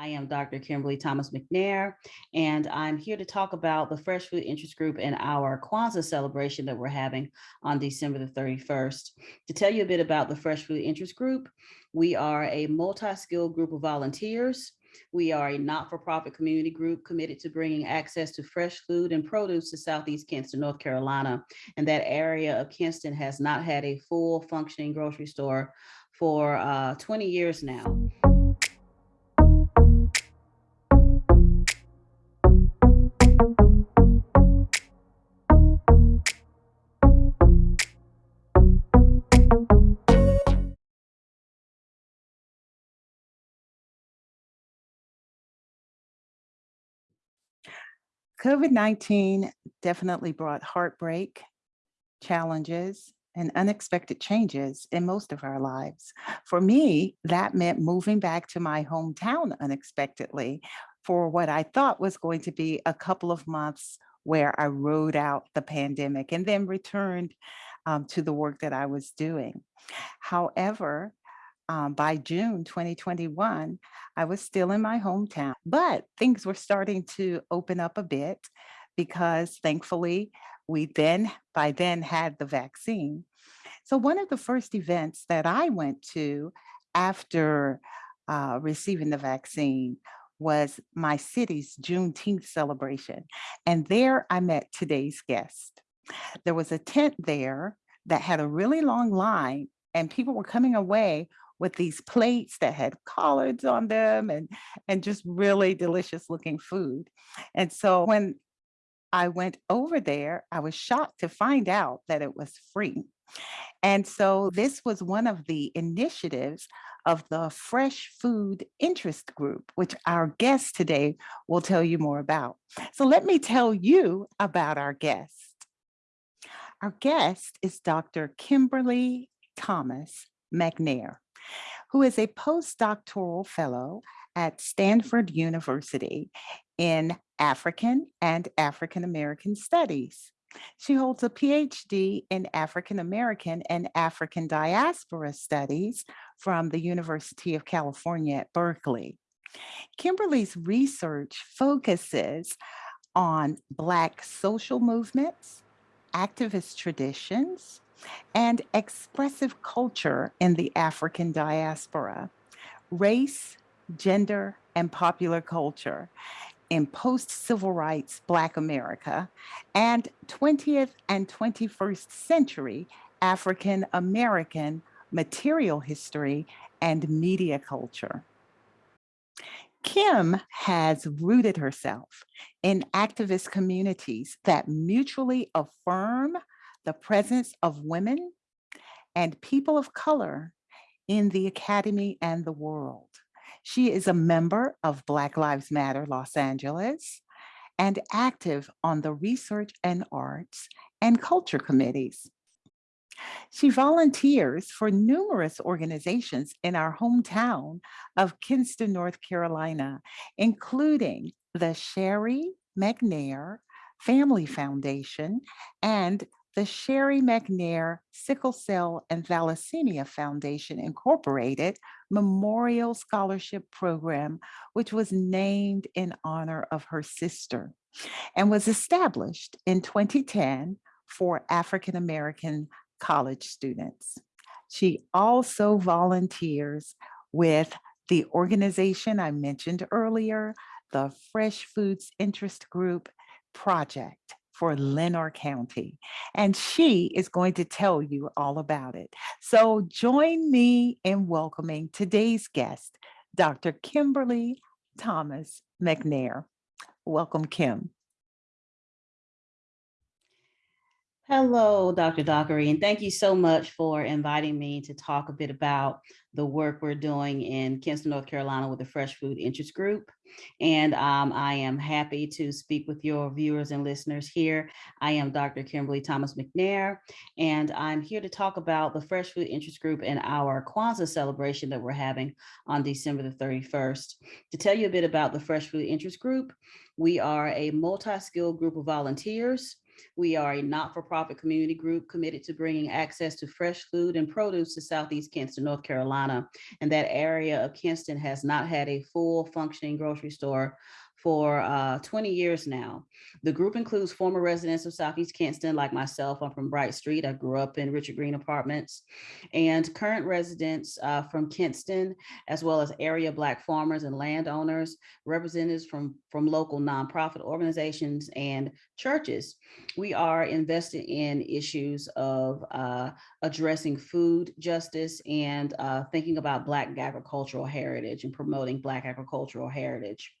I am Dr. Kimberly Thomas McNair, and I'm here to talk about the Fresh Food Interest Group and our Kwanzaa celebration that we're having on December the 31st. To tell you a bit about the Fresh Food Interest Group, we are a multi-skilled group of volunteers. We are a not-for-profit community group committed to bringing access to fresh food and produce to Southeast Kinston, North Carolina. And that area of Kinston has not had a full functioning grocery store for uh, 20 years now. COVID-19 definitely brought heartbreak, challenges, and unexpected changes in most of our lives. For me, that meant moving back to my hometown unexpectedly for what I thought was going to be a couple of months where I rode out the pandemic and then returned um, to the work that I was doing. However, um, by June 2021, I was still in my hometown, but things were starting to open up a bit because thankfully we then, by then had the vaccine. So one of the first events that I went to after uh, receiving the vaccine was my city's Juneteenth celebration. And there I met today's guest. There was a tent there that had a really long line and people were coming away with these plates that had collards on them and, and just really delicious looking food. And so when I went over there, I was shocked to find out that it was free. And so this was one of the initiatives of the Fresh Food Interest Group, which our guest today will tell you more about. So let me tell you about our guest. Our guest is Dr. Kimberly Thomas McNair who is a postdoctoral fellow at Stanford University in African and African American Studies. She holds a PhD in African American and African Diaspora Studies from the University of California at Berkeley. Kimberly's research focuses on Black social movements, activist traditions, and expressive culture in the African diaspora, race, gender, and popular culture in post-civil rights Black America and 20th and 21st century African American material history and media culture. Kim has rooted herself in activist communities that mutually affirm the presence of women and people of color in the academy and the world. She is a member of Black Lives Matter Los Angeles and active on the research and arts and culture committees. She volunteers for numerous organizations in our hometown of Kinston, North Carolina, including the Sherry McNair Family Foundation and the Sherry McNair Sickle Cell and Thalassemia Foundation Incorporated Memorial Scholarship Program, which was named in honor of her sister and was established in 2010 for African-American college students. She also volunteers with the organization I mentioned earlier, the Fresh Foods Interest Group Project for Lenoir County. And she is going to tell you all about it. So join me in welcoming today's guest, Dr. Kimberly Thomas McNair. Welcome, Kim. Hello, Dr. Dockery, and thank you so much for inviting me to talk a bit about the work we're doing in Kinston, North Carolina with the Fresh Food Interest Group. And um, I am happy to speak with your viewers and listeners here. I am Dr. Kimberly Thomas McNair, and I'm here to talk about the Fresh Food Interest Group and our Kwanzaa celebration that we're having on December the 31st. To tell you a bit about the Fresh Food Interest Group, we are a multi-skilled group of volunteers We are a not-for-profit community group committed to bringing access to fresh food and produce to Southeast Kinston, North Carolina. And that area of Kinston has not had a full functioning grocery store for uh, 20 years now. The group includes former residents of Southeast Kinston, like myself. I'm from Bright Street. I grew up in Richard Green Apartments. And current residents uh, from Kinston, as well as area Black farmers and landowners, representatives from, from local nonprofit organizations and churches. We are invested in issues of uh, addressing food justice and uh, thinking about Black agricultural heritage and promoting Black agricultural heritage.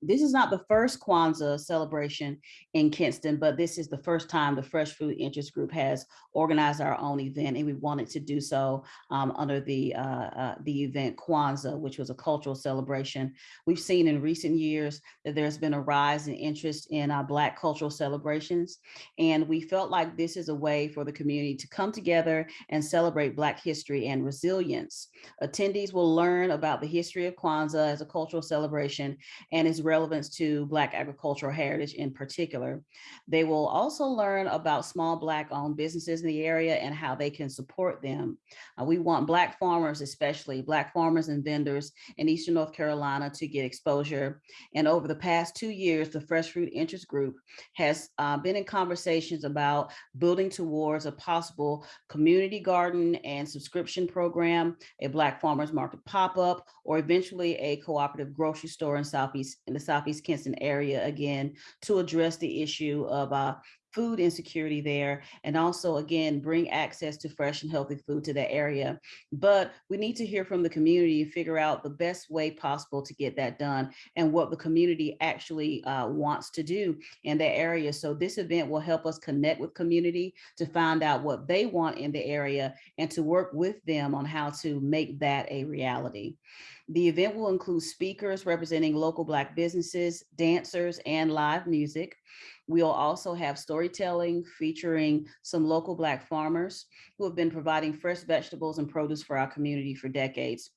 This is not the first Kwanzaa celebration in Kinston, but this is the first time the Fresh Food Interest Group has organized our own event, and we wanted to do so um, under the uh, uh, the event Kwanzaa, which was a cultural celebration. We've seen in recent years that there's been a rise in interest in our Black cultural celebrations, and we felt like this is a way for the community to come together and celebrate Black history and resilience. Attendees will learn about the history of Kwanzaa as a cultural celebration and its relevance to Black agricultural heritage in particular. They will also learn about small Black owned businesses in the area and how they can support them. Uh, we want Black farmers, especially Black farmers and vendors in Eastern North Carolina to get exposure. And over the past two years, the Fresh Fruit Interest Group has uh, been in conversations about building towards a possible community garden and subscription program, a Black farmers market pop-up, or eventually a cooperative grocery store in Southeast in the Southeast Kinston area again to address the issue of uh, food insecurity there and also again bring access to fresh and healthy food to that area. But we need to hear from the community and figure out the best way possible to get that done and what the community actually uh, wants to do in that area. So this event will help us connect with community to find out what they want in the area and to work with them on how to make that a reality the event will include speakers representing local Black businesses, dancers, and live music. We'll also have storytelling featuring some local Black farmers who have been providing fresh vegetables and produce for our community for decades.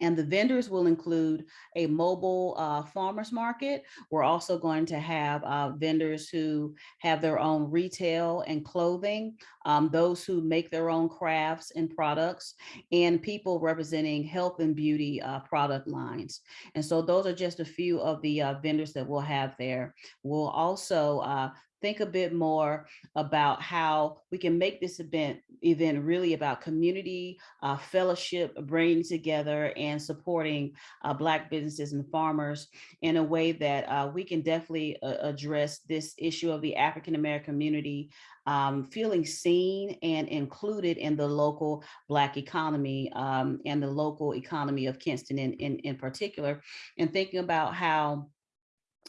And the vendors will include a mobile uh, farmers market. We're also going to have uh, vendors who have their own retail and clothing, um, those who make their own crafts and products, and people representing health and beauty uh, product lines. And so those are just a few of the uh, vendors that we'll have there. We'll also uh, think a bit more about how we can make this event event really about community uh, fellowship, bringing together and supporting uh, Black businesses and farmers in a way that uh, we can definitely uh, address this issue of the African-American community um, feeling seen and included in the local Black economy um, and the local economy of Kinston in, in, in particular, and thinking about how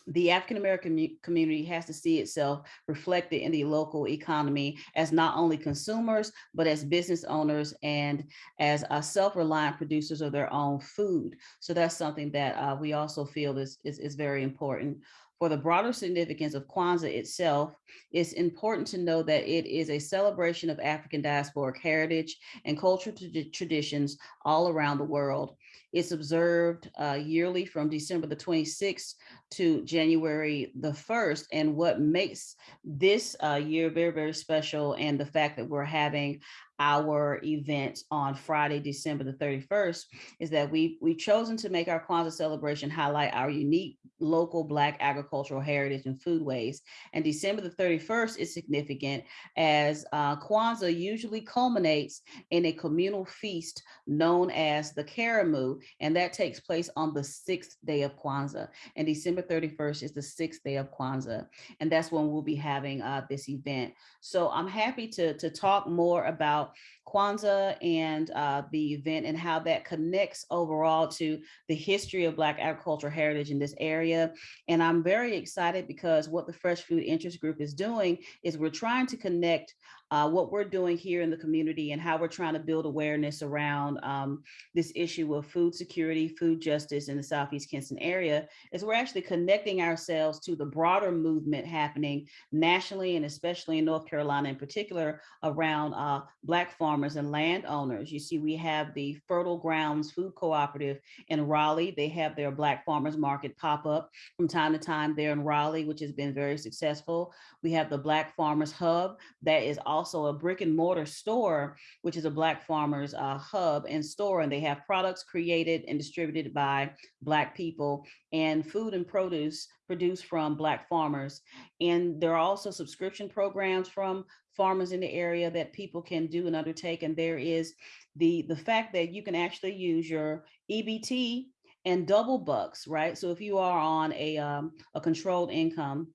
the African-American community has to see itself reflected in the local economy as not only consumers, but as business owners and as uh, self-reliant producers of their own food. So that's something that uh, we also feel is, is, is very important. For the broader significance of Kwanzaa itself, it's important to know that it is a celebration of African diasporic heritage and cultural traditions all around the world. It's observed uh, yearly from December the 26th to January the 1st. And what makes this uh, year very, very special and the fact that we're having our event on Friday, December the 31st, is that we've, we've chosen to make our Kwanzaa celebration highlight our unique local Black agricultural heritage and foodways. And December the 31st is significant as uh, Kwanzaa usually culminates in a communal feast known as the Karamu, and that takes place on the sixth day of Kwanzaa. And December 31st is the sixth day of Kwanzaa, and that's when we'll be having uh, this event. So I'm happy to, to talk more about Kwanzaa and uh, the event and how that connects overall to the history of Black agricultural heritage in this area. And I'm very excited because what the Fresh Food Interest Group is doing is we're trying to connect uh, what we're doing here in the community and how we're trying to build awareness around um, this issue of food security, food justice in the Southeast Kinston area is we're actually connecting ourselves to the broader movement happening nationally and especially in North Carolina in particular around uh, Black farmers and landowners. You see, we have the Fertile Grounds Food Cooperative in Raleigh. They have their Black Farmers Market pop up from time to time there in Raleigh, which has been very successful. We have the Black Farmers Hub that is also a brick and mortar store, which is a Black Farmers uh, hub and store, and they have products created and distributed by Black people and food and produce produced from Black farmers. And there are also subscription programs from farmers in the area that people can do and undertake. And there is the, the fact that you can actually use your EBT and double bucks, right? So if you are on a, um, a controlled income,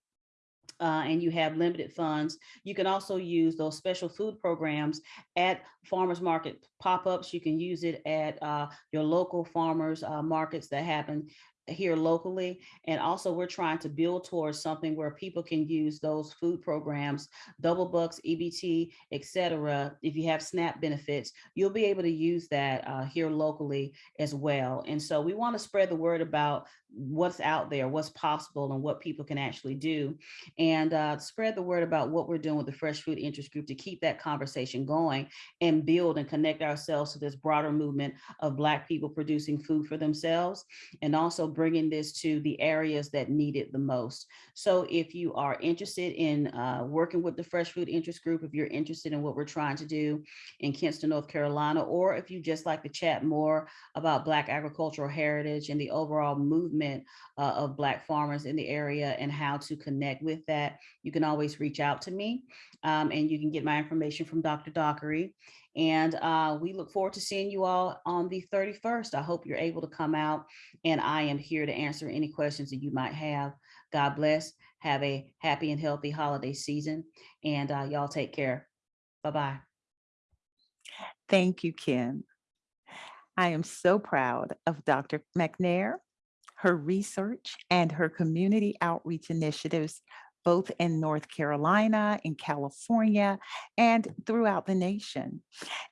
uh, and you have limited funds, you can also use those special food programs at farmers market pop-ups. You can use it at uh, your local farmers uh, markets that happen here locally. And also we're trying to build towards something where people can use those food programs, double bucks, EBT, etc. If you have SNAP benefits, you'll be able to use that uh, here locally as well. And so we want to spread the word about what's out there, what's possible and what people can actually do. And uh, spread the word about what we're doing with the Fresh Food Interest Group to keep that conversation going and build and connect ourselves to this broader movement of Black people producing food for themselves and also bringing this to the areas that need it the most. So if you are interested in uh, working with the Fresh Food Interest Group, if you're interested in what we're trying to do in Kinston, North Carolina, or if you just like to chat more about Black agricultural heritage and the overall movement uh, of Black farmers in the area and how to connect with that, you can always reach out to me um, and you can get my information from Dr. Dockery. And uh, we look forward to seeing you all on the 31st. I hope you're able to come out and I am here to answer any questions that you might have. God bless. Have a happy and healthy holiday season and uh, y'all take care. Bye-bye. Thank you, Kim. I am so proud of Dr. McNair her research and her community outreach initiatives, both in North Carolina, in California, and throughout the nation.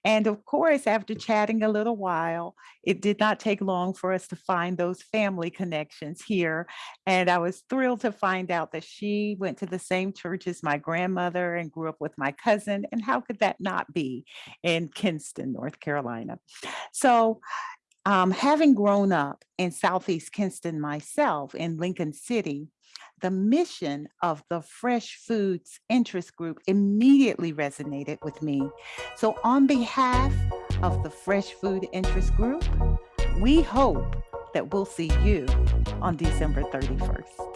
And of course, after chatting a little while, it did not take long for us to find those family connections here. And I was thrilled to find out that she went to the same church as my grandmother and grew up with my cousin. And how could that not be in Kinston, North Carolina? So um, having grown up in Southeast Kinston myself in Lincoln City, the mission of the Fresh Foods Interest Group immediately resonated with me. So on behalf of the Fresh Food Interest Group, we hope that we'll see you on December 31st.